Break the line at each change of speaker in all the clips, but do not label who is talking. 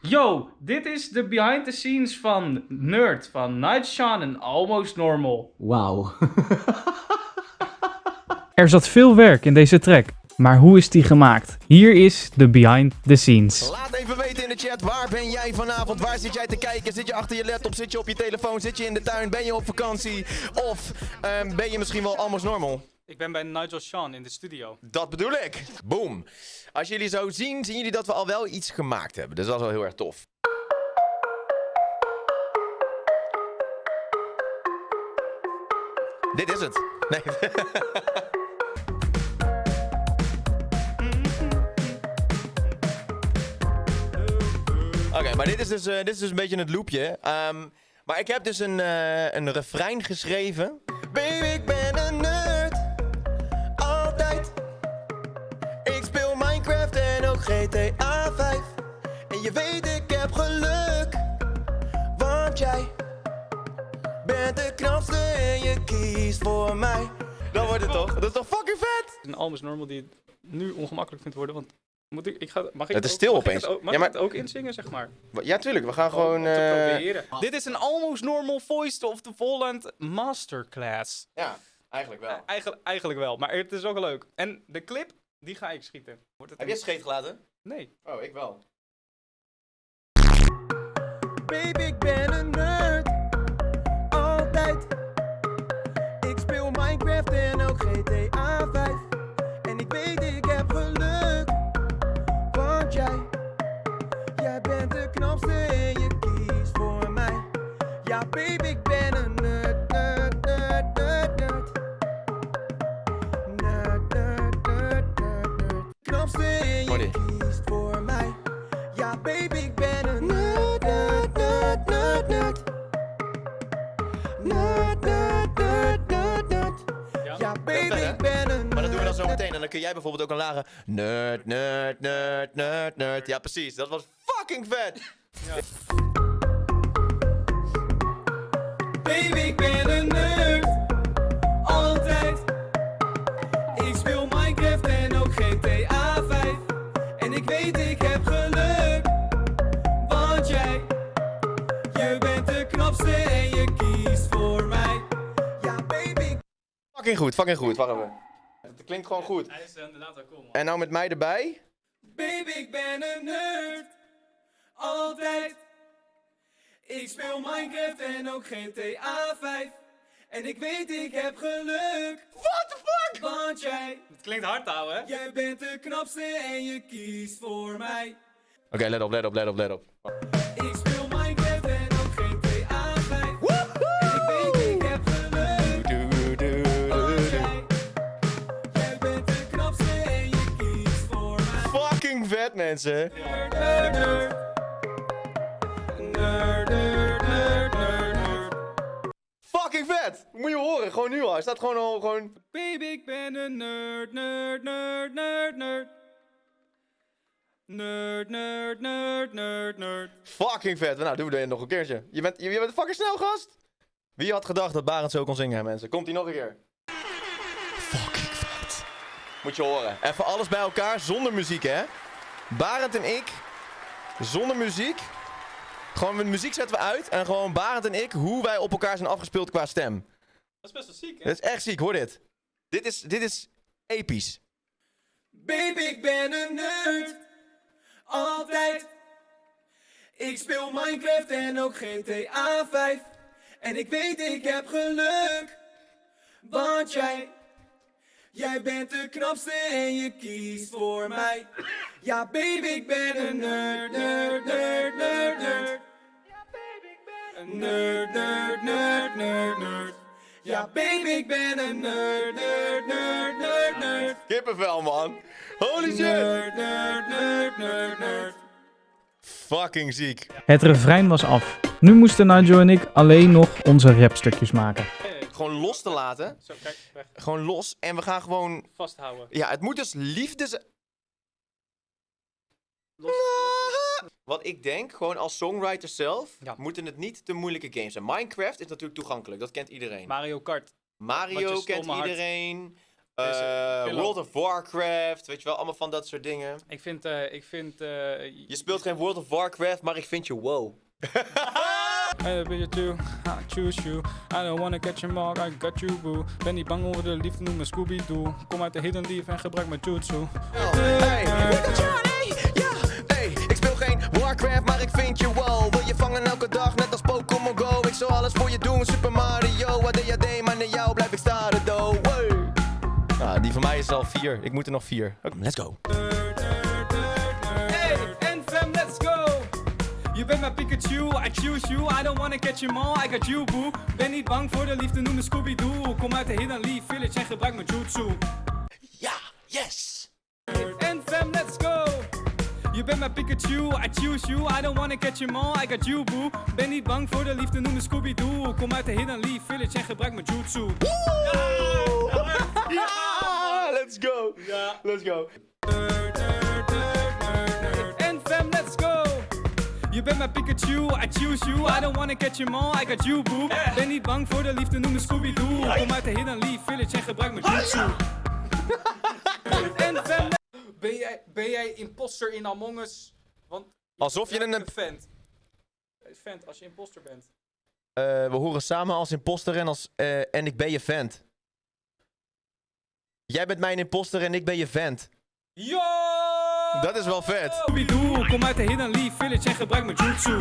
Yo, dit is de behind the scenes van Nerd van Night Sean en Almost Normal.
Wauw.
Er zat veel werk in deze track, maar hoe is die gemaakt? Hier is de behind the scenes.
Laat even weten in de chat, waar ben jij vanavond? Waar zit jij te kijken? Zit je achter je laptop? Zit je op je telefoon? Zit je in de tuin? Ben je op vakantie? Of ehm, ben je misschien wel almost normal?
Ik ben bij Nigel Sean in de studio.
Dat bedoel ik. Boom. Als jullie zo zien, zien jullie dat we al wel iets gemaakt hebben. Dus dat is wel heel erg tof. Dit is het. Nee. Oké, maar dit is, dus, eh, dit is dus een beetje het loopje. Ehm, maar ik heb dus een, eh, een refrein geschreven. Baby, je weet, ik heb geluk. Want jij bent de knapste en je kiest voor mij. Dat wordt het toch? Dat is toch fucking vet?
Een Almost Normal die het nu ongemakkelijk vindt worden, want moet ik, ik ga, mag ik
Het is
ook-
stil
mag ik
opeens.
het Mag
Ja, maar-
ik het ook inzingen, zeg maar?
Ja, tuurlijk. We gaan gewoon...
Om te
eh,
proberen. Dit is een Almost Normal Voice of the Volland Masterclass.
ja, eigenlijk wel.
Eigenlijk, eigenlijk wel, maar het is ook leuk. En de clip, die ga ik schieten. Wordt het
Heb
een-
jij scheet gelaten?
Nee.
Oh, ik wel. Baby, ik ben een nerd. Altijd. Ik speel Minecraft en ook GTA 5. En ik weet, ik heb geluk. Want jij, jij bent de knapste en je kiest voor mij. Ja, baby, ik ben een nerd, nerd, nerd, nerd, nerd. Nerd, nerd, nerd, nerd, nerd. Knapste en je kiest voor mij. Ja, baby, zo meteen. En dan kun jij bijvoorbeeld ook een lage nerd, nerd, nerd, nerd, nerd. Ja, precies. Dat was fucking vet.
Baby, ik ben een nerd. Altijd. Ik speel Minecraft en ook GTA 5. En ik weet, ik heb geluk. Want jij, je bent de knapste en je kiest voor mij.
Ja, baby. Fucking goed, fucking goed. Wacht even. Het klinkt gewoon goed.
Hij is inderdaad wel cool, man.
En nou met mij erbij.
Baby, ik ben een nerd. Altijd. Ik speel Minecraft en ook GTA 5. En ik weet, ik heb geluk.
What the fuck?
Want jij... Het klinkt hard, ouwe, hè? Jij bent de knapste en je kiest voor mij.
Oké, let op, let op, let op, let op.
Ik nerd.
Fucking vet. Moet je horen, gewoon nu al. Hij staat gewoon al, gewoon...
Baby, ik ben een nerd, nerd, nerd, nerd, nerd. Nerd, nerd, nerd, nerd, nerd.
Fucking vet. Nou, doen we dit nog een keertje. Je bent, je, je bent fucking snel, gast. Wie had gedacht dat Barend zo kon zingen, hè, mensen? Komt hij nog een keer? Fucking vet. Moet je horen. Even alles bij elkaar, zonder muziek, hè? Barend en ik, zonder muziek. Gewoon, met muziek zetten we uit. En gewoon Barend en ik, hoe wij op elkaar zijn afgespeeld qua stem.
Dat is best wel ziek, hè?
Dat is echt ziek, hoor dit. Dit is, dit is episch.
Baby, ik ben een nerd. Altijd. Ik speel Minecraft en ook GTA 5. En ik weet, ik heb geluk. Want jij, jij bent de knapste en je kiest voor mij. Ja, baby, ik ben een nerd, nerd, nerd, nerd, nerd. Een nerd, nerd, nerd, nerd, nerd. Ja, baby, ik ben een nerd, nerd, nerd, nerd, nerd.
Kippenvel, man. Holy shit.
Nerd, nerd, nerd, nerd, nerd.
Fucking ziek.
Het refrein was af. Nu moesten Nigel en ik alleen nog onze rapstukjes maken.
Gewoon los te laten.
Zo, kijk, weg.
Gewoon los. En we gaan gewoon...
Vasthouden.
Ja, het moet dus liefdes...
Los.
Wat ik denk, gewoon als songwriter zelf,
Ja.
moeten het niet te moeilijke games zijn. Minecraft is natuurlijk toegankelijk, dat kent iedereen.
Mario Kart.
Mario kent iedereen. Eh. World of Warcraft, weet je wel, allemaal van dat soort dingen.
Ik vind, eh, ik vind... eh,
Je speelt geen World of Warcraft, maar ik vind je wow.
I ben je too, I choose you. I don't wanna catch your mark, I got you boo. Ben niet bang over de liefde, noem me Scooby-Doo. Kom uit de hidden leaf en gebruik mijn jutsu.
Hey, ja, hey, ik speel geen Warcraft, maar ik vind je wow. Wil je vangen elke dag, net als Pokémon Go. Ik zal alles voor je doen, Super Mario. ADHD, maar naar jou blijf ik staren, do. Hey. Nou, die van mij is al vier. Ik moet er nog vier. Oké, let's go.
Bent mijn Pikachu, I choose you. I don't wanna catch you all, I got you boo. Ben niet bang voor de liefde, noem me Scooby-Doo. Kom uit de hidden leaf village en gebruik mijn jutsu.
Ja, yes.
En fam, let's go! Je bent mijn Pikachu, I choose you. I don't wanna catch you all, I got you boo. Ben niet bang voor de liefde, noem me Scooby-Doo. Kom uit de hidden leaf village en gebruik mijn jutsu.
Ja, let's go. Let's go.
En Je bent mijn Pikachu, I choose you. I don't wanna catch you all, I got you boo. Ben niet bang voor de liefde, noem me Scooby-Doo. Kom uit de hidden leaf village en gebruik mijn jutsu. En ben jij, ben jij imposter in Among Us? Want
Alsof je een...
vent. Vent, als je imposter bent.
Eh, we horen samen als imposter en, als, eh, en ik ben je vent. Jij bent mijn imposter en ik ben je vent.
Yo!
Dat is wel vet.
Scooby-Doo, kom uit de hidden leaf village en gebruik mijn jutsu.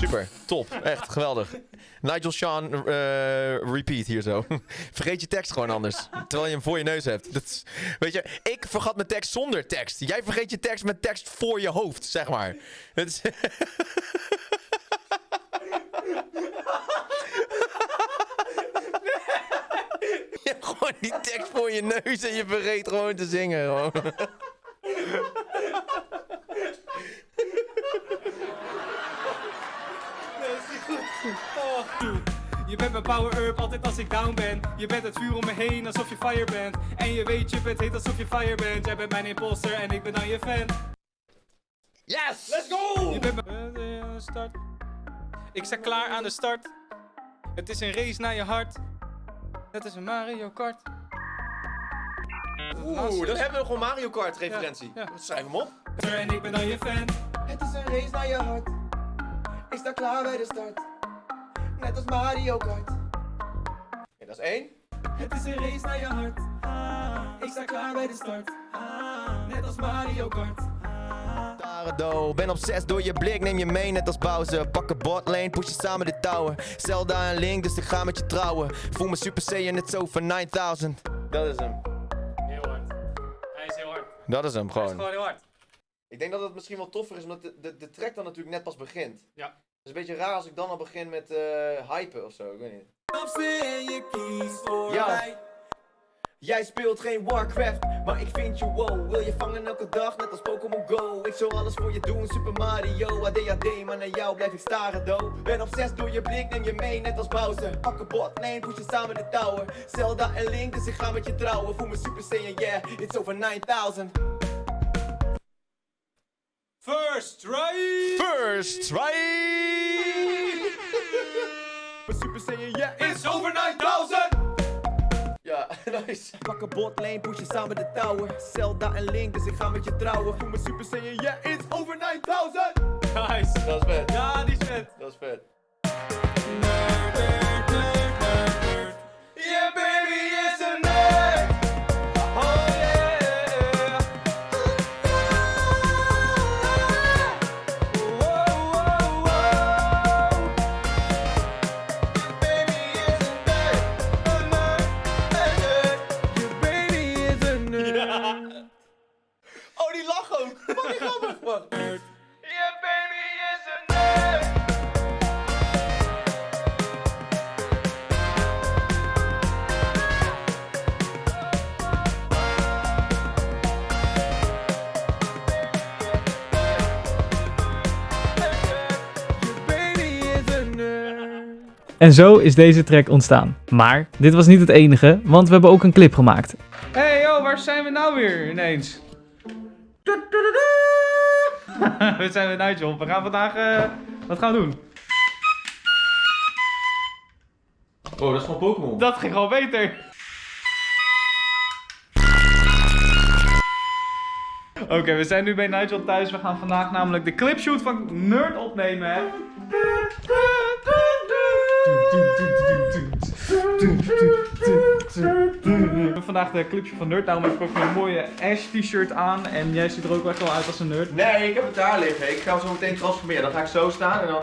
Super, top, echt geweldig. Nigel Sean, eh, repeat hier zo. Vergeet je tekst gewoon anders, terwijl je hem voor je neus hebt. Dat is, weet je, ik vergat mijn tekst zonder tekst. Jij vergeet je tekst met tekst voor je hoofd, zeg maar. Het is... Je hebt gewoon die tekst voor je neus en je vergeet gewoon te zingen. Gewoon.
Je bent mijn power-up altijd als ik down ben. Je bent het vuur om me heen alsof je fire bent. En je weet je bent heet alsof je fire bent. Jij bent mijn imposter en ik ben dan je fan.
Yes! Let's go!
Je bent mijn aan de start. Ik sta klaar aan de start. Het is een race naar je hart. Het is een Mario Kart.
Oeh, dan hebben we gewoon Mario Kart referentie.
Ja, ja.
Schrijf hem op.
En ik ben dan je fan.
Het is een race naar je hart. Ik sta klaar bij de start. Net als Mario Kart.
Oké, dat is één.
Het is een race naar je hart. Ik sta klaar bij de start. Net als Mario Kart.
Darado, ben obsessed door je blik, neem je mee net als Bowser. Pak een botlane, push je samen de tower. Zelda en Link, dus ik ga met je trouwen. Voel me Super Saiyan, net zo van 9000. Dat is hem. Dat is hem
Hij is
gewoon.
gewoon heel hard.
Ik denk dat het misschien wel toffer is, omdat de, de, de track dan natuurlijk net pas begint.
Ja.
Het is een beetje raar als ik dan al begin met eh hypen of zo, ik weet niet. Ja.
Jij speelt geen Warcraft, maar ik vind je wow. Wil je vangen elke dag, net als Pokémon Go. Ik zal alles voor je doen, Super Mario, ADHD, maar naar jou blijf ik staren, do. Ben obsessed door je blik, neem je mee, net als Bowser. Pak een botlane, push je samen de tower. Zelda en Link, dus ik ga met je trouwen. Voel me Super Saiyan, yeah, it's over 9000.
First try.
First, right?
Super Saiyan, yeah,
It's over 9000.
Nice.
Pak een botlane, push je samen de tower. Zelda en Link, dus ik ga met je trouwen. Voel me Super Saiyan, yeah, it's over 9000.
Nice.
Dat is vet.
Ja, die is vet.
Dat is vet.
Yeah,
En zo is deze track ontstaan. Maar dit was niet het enige, want we hebben ook een clip gemaakt.
Hey yo, waar zijn we nou weer ineens? we zijn bij Nigel. We gaan vandaag... Eh, wat gaan we doen?
Oh, dat is gewoon Pokémon.
Dat ging wel beter. Oké, we zijn nu bij Nigel thuis. We gaan vandaag namelijk de clipshoot van Nerd opnemen. Hè? We hebben vandaag de clipshoot van Nerd. Daarom heb ik ook een mooie Ash t-shirt aan. En jij ziet er ook echt wel uit als een nerd.
Nee, ik heb het daar liggen. Ik ga hem zo meteen transformeren. Dan ga ik zo staan en dan...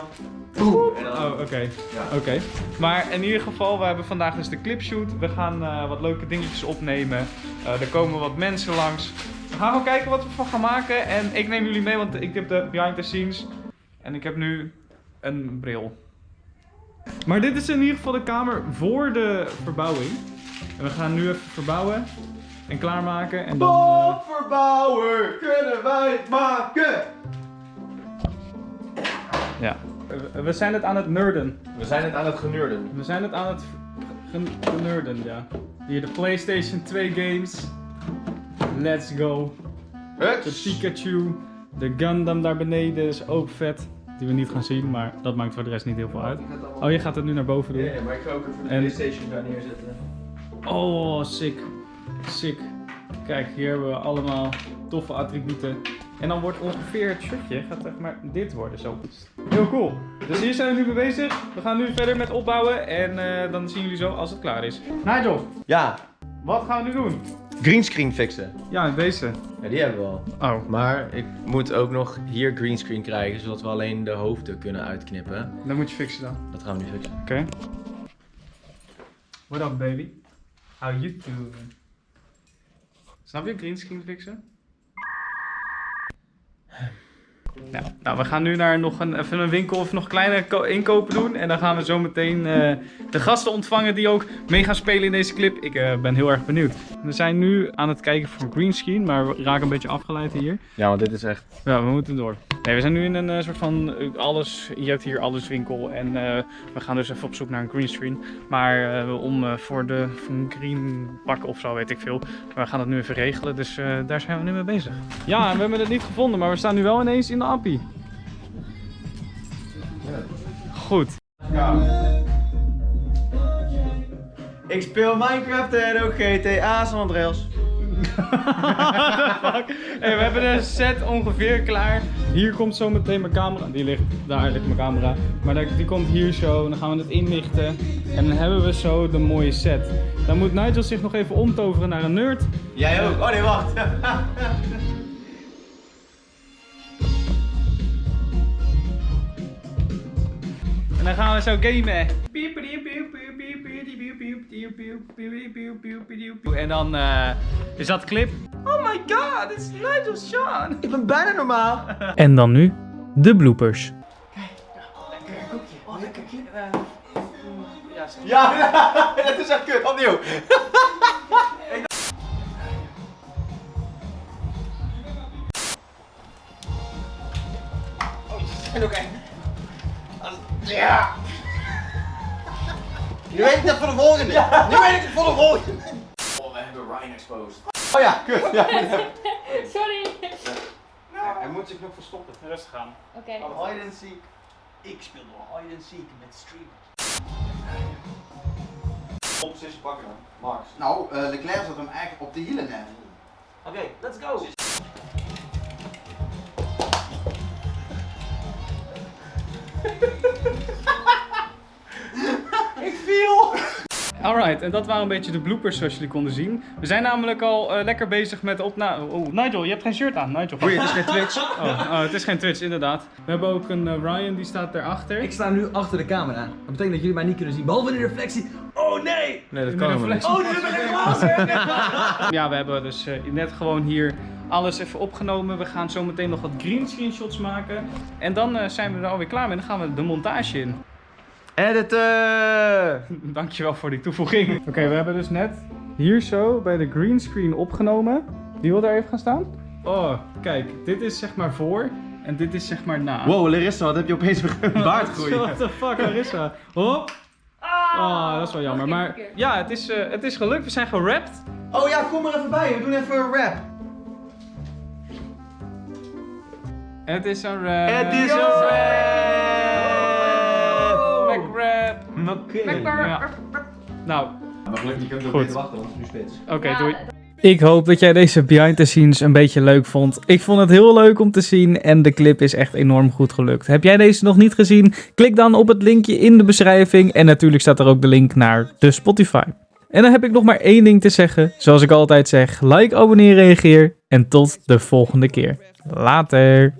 Boem. En dan...
Oh, oké.
Ja.
Oké. Maar in ieder geval, we hebben vandaag dus de clipshoot. We gaan eh, wat leuke dingetjes opnemen. Eh, er komen wat mensen langs. We gaan gewoon kijken wat we van gaan maken. En ik neem jullie mee, want ik heb de behind the scenes. En ik heb nu een bril. Maar dit is in ieder geval de kamer voor de verbouwing. En we gaan nu even verbouwen en klaarmaken. En dan,
Bob Verbouwer, kunnen wij het maken?
ja. We- We zijn het aan het nerden.
We zijn het aan het genurden.
We zijn het aan het gen- genurden, ja. Hier de PlayStation 2 games. Let's go. De
Huts.
Pikachu. De Gundam daar beneden is ook vet. Die we niet gaan zien, maar dat maakt voor de rest niet heel veel uit. Oh, je gaat het nu naar boven doen.
Ja, ja, maar ik ga ook even de
En-
Playstation daar neerzetten.
Oh, sick. Sick. Kijk, hier hebben we allemaal toffe attributen. En dan wordt ongeveer het shirtje, gaat zeg maar dit worden zo. Heel cool. Dus hier zijn we nu mee bezig. We gaan nu verder met opbouwen en eh, dan zien jullie zo als het klaar is. Nigel,
Ja,
wat gaan we nu doen?
Greenscreen fixen.
Ja, deze.
Ja, die hebben we al.
Oh,
Maar ik moet ook nog hier greenscreen krijgen, zodat we alleen de hoofden kunnen uitknippen.
dan moet je fixen dan.
Dat gaan we nu fixen.
Oké. What up, baby? How you doing? Snap je greenscreen fixen? Ja, nou, we gaan nu naar nog een, even een winkel of nog kleine ko- inkopen doen. En dan gaan we zo meteen eh, de gasten ontvangen die ook mee gaan spelen in deze clip. Ik eh, ben heel erg benieuwd. We zijn nu aan het kijken voor greenscreen, maar we raken een beetje afgeleid hier.
Ja, want dit is echt...
Ja, we moeten door. Nee, we zijn nu in een eh, soort van alles, je hebt hier alles winkel en eh, we gaan dus even op zoek naar een greenscreen. Maar eh, om eh, voor de voor een green pakken of zo, weet ik veel. Maar we gaan het nu even regelen, dus eh, daar zijn we nu mee bezig. Ja, en we hebben het niet gevonden, maar we staan nu wel ineens in de appie. Goed.
Ik speel Minecraft en ook GTA San Andreas.
Hey, we hebben de set ongeveer klaar. Hier komt zo meteen mijn camera. Die ligt, daar ligt mijn camera. Maar die die komt hier zo. Dan gaan we het inlichten. En dan hebben we zo de mooie set. Dan moet Nigel zich nog even omtoveren naar een nerd.
Jij ook? Oh nee, wacht.
dan gaan we zo gamen. En dan eh, is dat clip. Oh my god, it's Nigel Sean.
ik ben bijna normaal.
En dan nu de bloopers.
Ja, dat is echt kut. Opnieuw. En oké. Ja. Nu weet ik het voor de volgende. Nu weet ik het voor de volgende. Oh, we hebben Ryan exposed. Oh ja, kut. Ja.
Sorry.
Hij moet zich nog verstoppen.
Rustig aan.
Oké.
Hide and seek. Ik speel door hide and seek met streamers. Op positie pakken dan. Max.
Nou, eh, Leclerc zat hem eigenlijk op de hielen net.
Oké, let's go. Ik viel.
Alright, en dat waren een beetje de bloopers zoals jullie konden zien. We zijn namelijk al eh, lekker bezig met opname. Oh, Nigel, je hebt geen shirt aan. Nigel,
Oei, het is geen Twitch.
Oh, oh, het is geen Twitch, inderdaad. We hebben ook een eh, Ryan, die staat daarachter.
Ik sta nu achter de camera. Dat betekent dat jullie mij niet kunnen zien. Behalve in de reflectie. Oh nee!
Nee, dat kan niet.
Oh, nu ben ik glazen!
Ja, we hebben dus eh, net gewoon hier alles even opgenomen. We gaan zo meteen nog wat green screenshots maken. En dan eh, zijn we er alweer klaar mee. Dan gaan we de montage in.
Editen!
Dankjewel voor die toevoeging. Oké, we hebben dus net hier zo bij de greenscreen opgenomen. Wie wil daar even gaan staan? Oh, kijk. Dit is zeg maar voor en dit is zeg maar na.
Wow, Larissa, wat heb je opeens een baard groeien?
What the fuck, Larissa? Hop. Oh, dat is wel jammer. Maar ja, het is, eh, het is gelukt. We zijn gerapt.
Oh ja, kom er even bij. We doen even een rap.
Het is een rap.
Het is een rap.
Mac rap.
Oké.
Ja. Nou,
Maar gelukkig, je kunt
ook Goed. beter
wachten, want het is nu spits.
oké, doei. Ik hoop dat jij deze behind the scenes een beetje leuk vond. Ik vond het heel leuk om te zien en de clip is echt enorm goed gelukt. Heb jij deze nog niet gezien? Klik dan op het linkje in de beschrijving en natuurlijk staat er ook de link naar de Spotify. En dan heb ik nog maar één ding te zeggen. Zoals ik altijd zeg, like, abonneer, reageer en tot de volgende keer. Later.